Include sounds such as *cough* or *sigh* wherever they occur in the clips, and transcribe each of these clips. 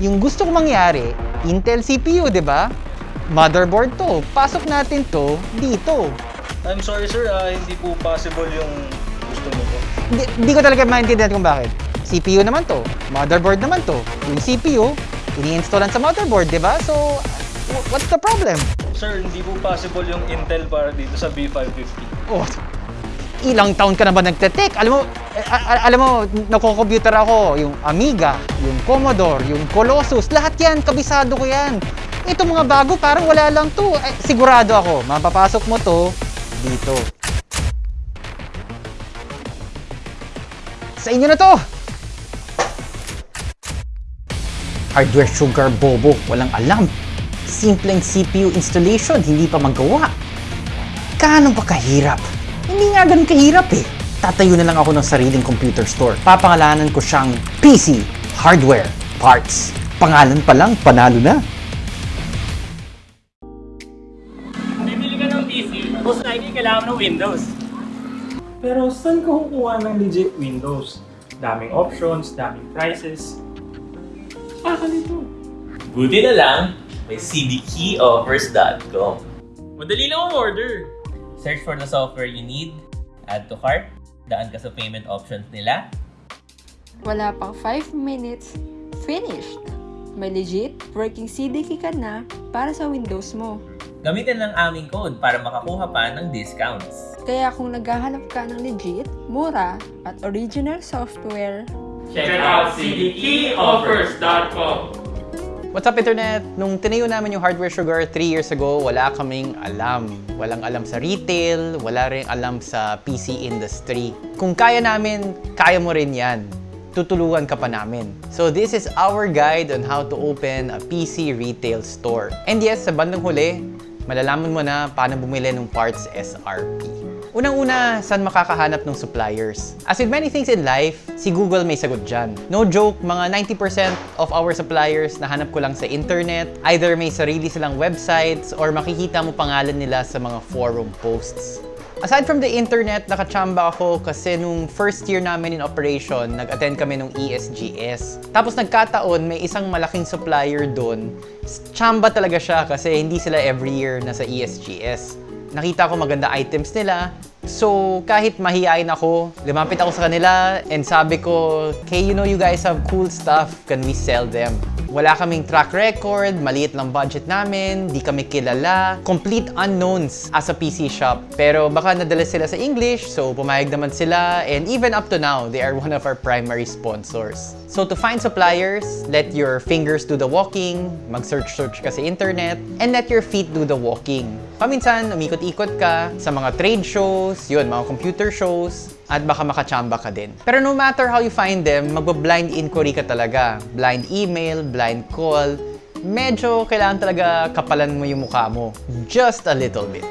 Yung gusto ko mangyari, Intel CPU, di ba? Motherboard to. Pasok natin to dito. I'm sorry sir, ah, hindi po possible yung gusto mo po. Hindi, hindi ko talaga maintindihan kung bakit. CPU naman to. Motherboard naman to. Yung CPU, ini-installan sa motherboard, di ba? So, wh- what's the problem? Sir, hindi po possible yung Intel para dito sa B550. Oh, ilang taon ka na ba nagte-tech? Alam mo, alam mo, nako-computer ako, yung Amiga, yung Commodore, yung Colossus, lahat yan, kabisado ko yan. Ito mga bago, parang wala lang to. Ay, sigurado ako, mapapasok mo to dito. Sa inyo na to! Hardware sugar bobo, walang alam. Simpleng CPU installation, hindi pa magawa. Kaano ba kahirap? Hindi nga ganun kahirap eh. Tatayo na lang ako ng sariling computer store. Papangalanan ko siyang PC Hardware Parts. Pangalan pa lang, panalo na. Bibili ka ng PC, most likely kailangan ng Windows. Pero saan ka kukuha ng legit Windows? Daming options, daming prices. Baka nito. Buti na lang, may cdkeyoffers.com. Madali lang ang order. Search for the software you need, add to cart, daan ka sa payment options nila, Wala pang 5 minutes, finished! May legit working CDK ka na para sa Windows mo. gamitin lang aming code para makakuha pa ng discounts. Kaya kung naghahanap ka ng legit, mura, at original software, Check out cdkeyoffers.com. What's up internet? Nung tinayo namin yung Hardware Sugar 3 years ago, wala kaming alam. Walang alam sa retail, wala rin alam sa PC industry. Kung kaya namin, kaya mo rin yan. Tutulungan ka pa namin. So this is our guide on how to open a PC retail store. And yes, sa bandang huli, malalaman mo na paano bumili ng parts SRP. Unang-una, saan makakahanap ng suppliers? As with many things in life, si Google may sagot dyan. No joke, mga 90% of our suppliers nahanap ko lang sa internet. Either may sarili silang websites or makikita mo pangalan nila sa mga forum posts. Aside from the internet, nakachamba ako kasi nung first year namin in operation, nag-attend kami E ESGS. Tapos nagkataon, may isang malaking supplier doon. Chamba talaga siya kasi hindi sila every year nasa ESGS nakita ko maganda items nila. So, kahit mahihain ako, lumapit ako sa kanila and sabi ko, Okay, you know you guys have cool stuff. Can we sell them? Wala kaming track record, maliit lang budget namin, di kami kilala, complete unknowns as a PC shop. Pero baka nadala sila sa English, so pumayag naman sila. And even up to now, they are one of our primary sponsors. So to find suppliers, let your fingers do the walking, mag-search-search ka sa internet, and let your feet do the walking. Paminsan, umikot-ikot ka sa mga trade shows, yun, mga computer shows, at baka makachamba ka din. Pero no matter how you find them, magba-blind inquiry ka talaga. Blind email, blind call, medyo kailangan talaga kapalan mo yung mukha mo. Just a little bit.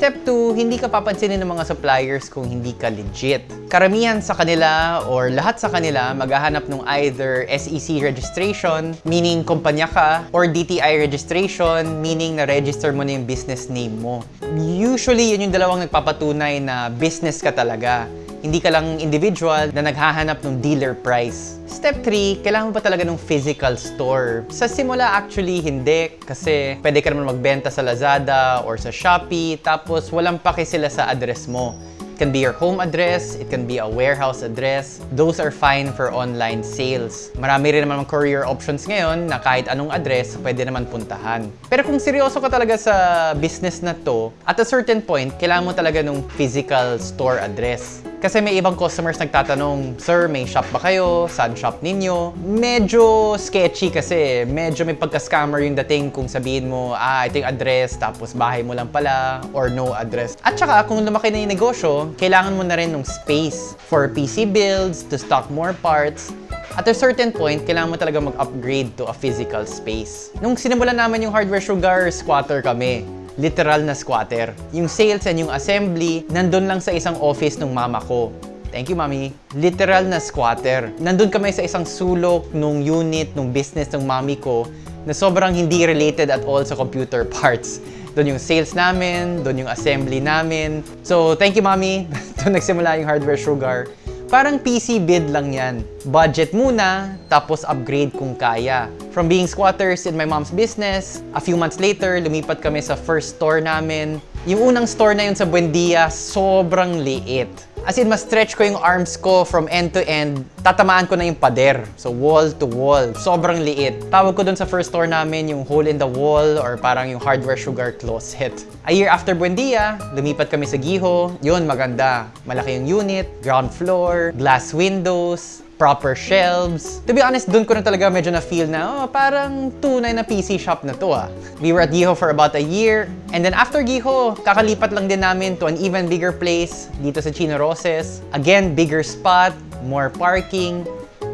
Step 2, hindi ka papansinin ng mga suppliers kung hindi ka legit. Karamihan sa kanila or lahat sa kanila maghahanap ng either SEC registration, meaning kumpanya ka, or DTI registration, meaning na-register mo na yung business name mo. Usually, yun yung dalawang nagpapatunay na business ka talaga. Hindi ka lang individual na naghahanap ng dealer price. Step 3, kailangan mo pa talaga ng physical store. Sa simula actually hindi kasi pwede ka naman magbenta sa Lazada or sa Shopee tapos walang pake sila sa address mo. It can be your home address, it can be a warehouse address. Those are fine for online sales. Marami rin naman courier options ngayon na kahit anong address pwede naman puntahan. Pero kung seryoso ka talaga sa business na to, at a certain point, kailangan mo talaga ng physical store address. Kasi may ibang customers nagtatanong, Sir, may shop ba kayo? Saan shop ninyo? Medyo sketchy kasi medyo may pagka-scammer yung dating kung sabihin mo, ah, ito yung address, tapos bahay mo lang pala, or no address. At saka, kung lumaki na yung negosyo, kailangan mo na rin ng space for PC builds, to stock more parts, at a certain point, kailangan mo talaga mag-upgrade to a physical space. Nung sinimulan naman yung Hardware Sugar, squatter kami literal na squatter. Yung sales and yung assembly, nandun lang sa isang office ng mama ko. Thank you, Mami. Literal na squatter. Nandun kami sa isang sulok nung unit, nung business ng mami ko na sobrang hindi related at all sa computer *laughs* parts. Doon yung sales namin, doon yung assembly namin. So, thank you, Mami. *laughs* doon nagsimula yung Hardware Sugar. Parang PC bid lang yan. Budget muna, tapos upgrade kung kaya. From being squatters in my mom's business, a few months later, lumipat kami sa first store namin. Yung unang store na yun sa Buendia, sobrang liit. As in, ma-stretch ko yung arms ko from end to end, tatamaan ko na yung pader. So, wall to wall. Sobrang liit. Tawag ko dun sa first store namin yung hole in the wall or parang yung hardware sugar closet. A year after Buendia, lumipat kami sa Giho. Yun, maganda. Malaki yung unit, ground floor, glass windows, proper shelves. To be honest, dun ko na talaga medyo na-feel na, oh, parang tunay na PC shop na to ah. We were at Giho for about a year. And then after Giho, kakalipat lang din namin to an even bigger place dito sa Chino Roses. Again, bigger spot, more parking.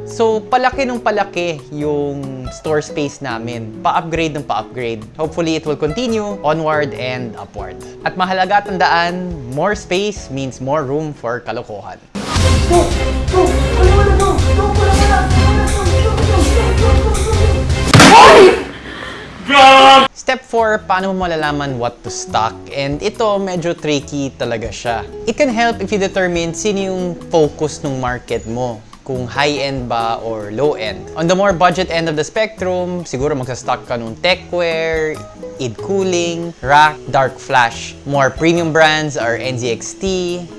So, palaki nung palaki yung store space namin. Pa-upgrade ng pa-upgrade. Hopefully, it will continue onward and upward. At mahalaga tandaan, more space means more room for kalokohan. Step 4, paano mo malalaman what to stock? And ito, medyo tricky talaga siya. It can help if you determine sino yung focus ng market mo kung high-end ba or low-end. On the more budget end of the spectrum, siguro magsa-stock ka nung techwear, id cooling, rack, dark flash. More premium brands are NZXT,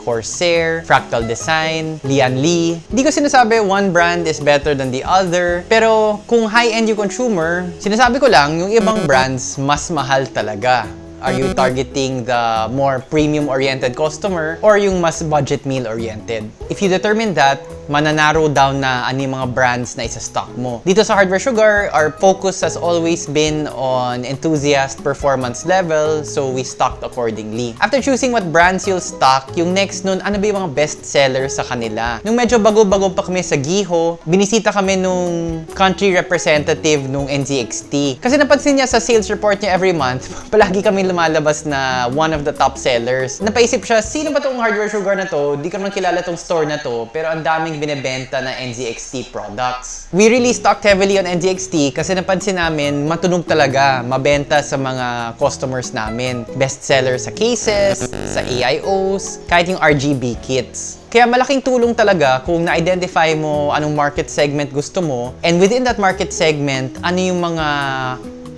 Corsair, Fractal Design, Lian Li. Di ko sinasabi one brand is better than the other, pero kung high-end yung consumer, sinasabi ko lang yung ibang brands mas mahal talaga. Are you targeting the more premium-oriented customer or yung mas budget meal-oriented? If you determine that, mananarrow down na ano yung mga brands na isa-stock mo. Dito sa Hardware Sugar, our focus has always been on enthusiast performance level, so we stocked accordingly. After choosing what brands you'll stock, yung next nun, ano ba yung mga best sellers sa kanila? Nung medyo bago-bago pa kami sa Giho, binisita kami nung country representative nung NZXT. Kasi napansin niya sa sales report niya every month, *laughs* palagi kami lumalabas na one of the top sellers. Napaisip siya, sino ba tong hardware sugar na to? Di ko naman kilala tong store na to, pero ang daming binebenta na NZXT products. We really stocked heavily on NZXT kasi napansin namin matunog talaga, mabenta sa mga customers namin. Best seller sa cases, sa AIOs, kahit yung RGB kits. Kaya malaking tulong talaga kung na-identify mo anong market segment gusto mo and within that market segment, ano yung mga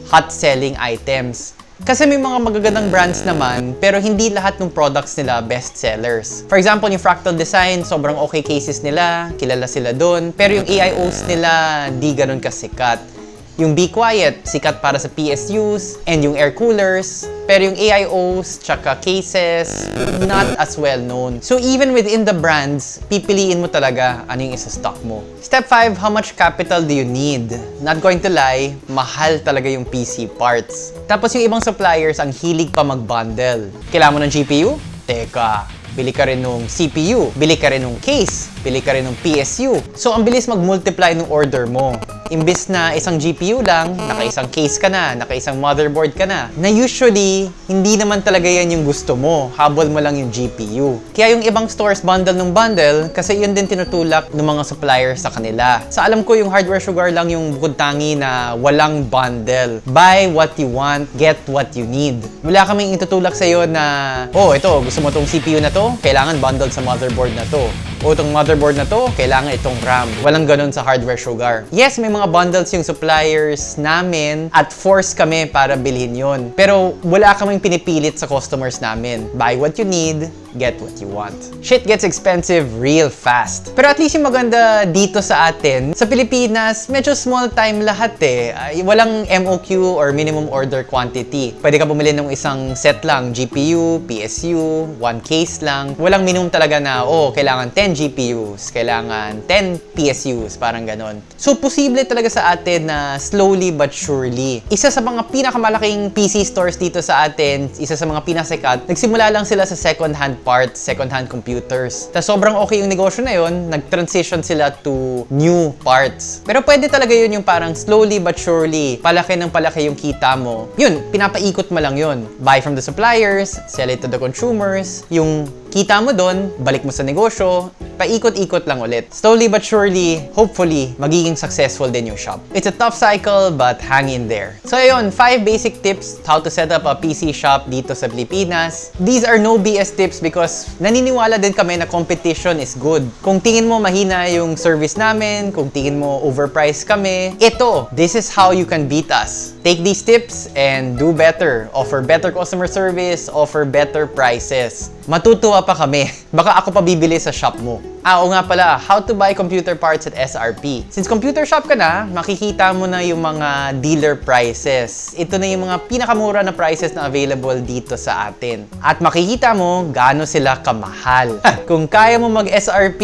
hot selling items. Kasi may mga magagandang brands naman, pero hindi lahat ng products nila best sellers. For example, yung Fractal Design, sobrang okay cases nila, kilala sila doon. Pero yung AIOs nila, di ganun kasikat. Yung Be Quiet, sikat para sa PSUs, and yung air coolers. Pero yung AIOs, tsaka cases, not as well known. So even within the brands, pipiliin mo talaga ano yung isa-stock mo. Step 5, how much capital do you need? Not going to lie, mahal talaga yung PC parts. Tapos yung ibang suppliers, ang hilig pa mag-bundle. Kailangan mo ng GPU? Teka, bili ka rin ng CPU, bili ka rin ng case, bili ka rin ng PSU. So, ang bilis mag-multiply ng order mo. Imbis na isang GPU lang, naka-isang case ka na, naka-isang motherboard ka na, na usually, hindi naman talaga yan yung gusto mo. Habol mo lang yung GPU. Kaya yung ibang stores bundle ng bundle, kasi yun din tinutulak ng mga suppliers sa kanila. Sa alam ko, yung hardware sugar lang yung bukod tangi na walang bundle. Buy what you want, get what you need. Wala kaming itutulak sa'yo na, oh, ito, gusto mo tong CPU na to, kailangan bundle sa motherboard na to. O itong motherboard na to, kailangan itong RAM. Walang ganun sa hardware sugar. Yes, may mga bundles yung suppliers namin at force kami para bilhin yun. Pero wala kaming pinipilit sa customers namin. Buy what you need, get what you want. Shit gets expensive real fast. Pero at least yung maganda dito sa atin, sa Pilipinas, medyo small time lahat eh. Walang MOQ or minimum order quantity. Pwede ka bumili ng isang set lang, GPU, PSU, one case lang. Walang minimum talaga na, oh, kailangan 10 GPUs, kailangan 10 PSUs, parang ganon. So, posible talaga sa atin na slowly but surely. Isa sa mga pinakamalaking PC stores dito sa atin, isa sa mga pinasikat, nagsimula lang sila sa second-hand parts, second-hand computers. Tapos sobrang okay yung negosyo na yun, nag-transition sila to new parts. Pero pwede talaga yun yung parang slowly but surely, palaki ng palaki yung kita mo. Yun, pinapaikot mo lang yun. Buy from the suppliers, sell it to the consumers. Yung Kita mo doon, balik mo sa negosyo, paikot-ikot lang ulit. Slowly but surely, hopefully, magiging successful din yung shop. It's a tough cycle, but hang in there. So ayun, 5 basic tips how to set up a PC shop dito sa Pilipinas. These are no BS tips because naniniwala din kami na competition is good. Kung tingin mo mahina yung service namin, kung tingin mo overpriced kami, ito, this is how you can beat us. Take these tips and do better. Offer better customer service, offer better prices. Matutuwa pa kami. *laughs* Baka ako pa bibili sa shop mo. Ah, oo nga pala, how to buy computer parts at SRP. Since computer shop ka na, makikita mo na yung mga dealer prices. Ito na yung mga pinakamura na prices na available dito sa atin. At makikita mo gaano sila kamahal. *laughs* Kung kaya mo mag-SRP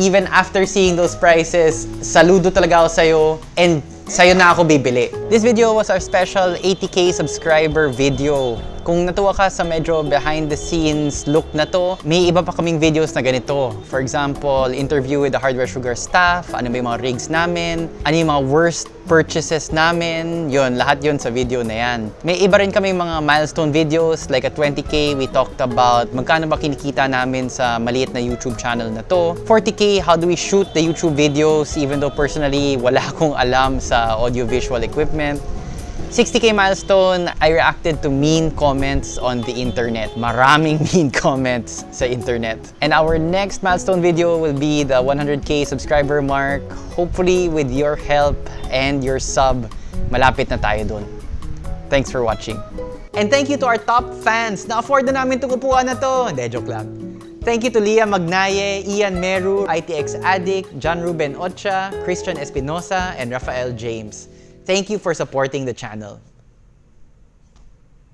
even after seeing those prices, saludo talaga ako sa'yo and sa'yo na ako bibili. This video was our special 80k subscriber video. Kung natuwa ka sa medyo behind the scenes look na to, may iba pa kaming videos na ganito. For example, interview with the Hardware Sugar staff, ano ba yung mga rigs namin, ano yung mga worst purchases namin, yun, lahat yun sa video na yan. May iba rin kami mga milestone videos, like at 20k, we talked about magkano ba kinikita namin sa maliit na YouTube channel na to. 40k, how do we shoot the YouTube videos, even though personally, wala *laughs* akong alam sa audiovisual equipment. 60k milestone, I reacted to mean comments on the internet. Maraming *laughs* mean comments sa internet. And our next milestone video will be the 100k subscriber mark. Hopefully with your help and your sub, malapit na tayo dun. Thanks for watching. And thank you to our top fans. Na-afford na namin itong upuan na to. Hindi, joke lang. Thank you to Leah Magnaye, Ian Meru, ITX Addict, John Ruben Ocha, Christian Espinosa, and Rafael James. Thank you for supporting the channel.